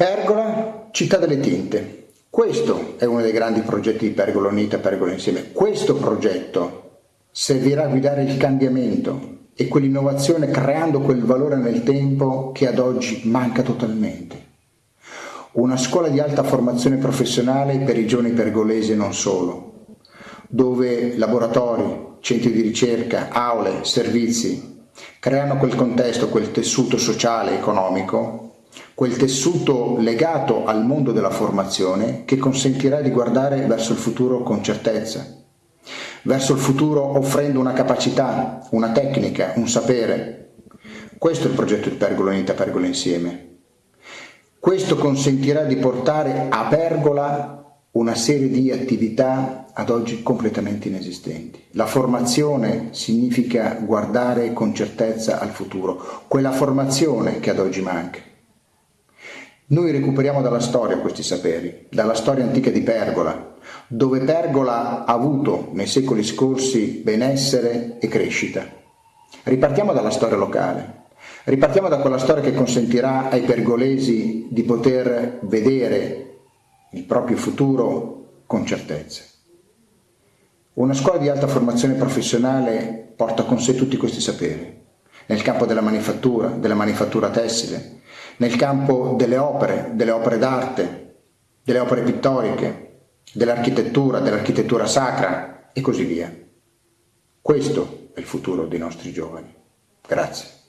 Pergola, città delle tinte. Questo è uno dei grandi progetti di Pergola Unita, Pergola Insieme. Questo progetto servirà a guidare il cambiamento e quell'innovazione creando quel valore nel tempo che ad oggi manca totalmente. Una scuola di alta formazione professionale per i giovani pergolesi e non solo, dove laboratori, centri di ricerca, aule, servizi creano quel contesto, quel tessuto sociale e economico quel tessuto legato al mondo della formazione che consentirà di guardare verso il futuro con certezza, verso il futuro offrendo una capacità, una tecnica, un sapere. Questo è il progetto di Pergola Unita, Pergola Insieme. Questo consentirà di portare a Pergola una serie di attività ad oggi completamente inesistenti. La formazione significa guardare con certezza al futuro, quella formazione che ad oggi manca. Noi recuperiamo dalla storia questi saperi, dalla storia antica di Pergola, dove Pergola ha avuto nei secoli scorsi benessere e crescita. Ripartiamo dalla storia locale, ripartiamo da quella storia che consentirà ai pergolesi di poter vedere il proprio futuro con certezza. Una scuola di alta formazione professionale porta con sé tutti questi saperi, nel campo della manifattura, della manifattura tessile, nel campo delle opere, delle opere d'arte, delle opere pittoriche, dell'architettura, dell'architettura sacra e così via. Questo è il futuro dei nostri giovani. Grazie.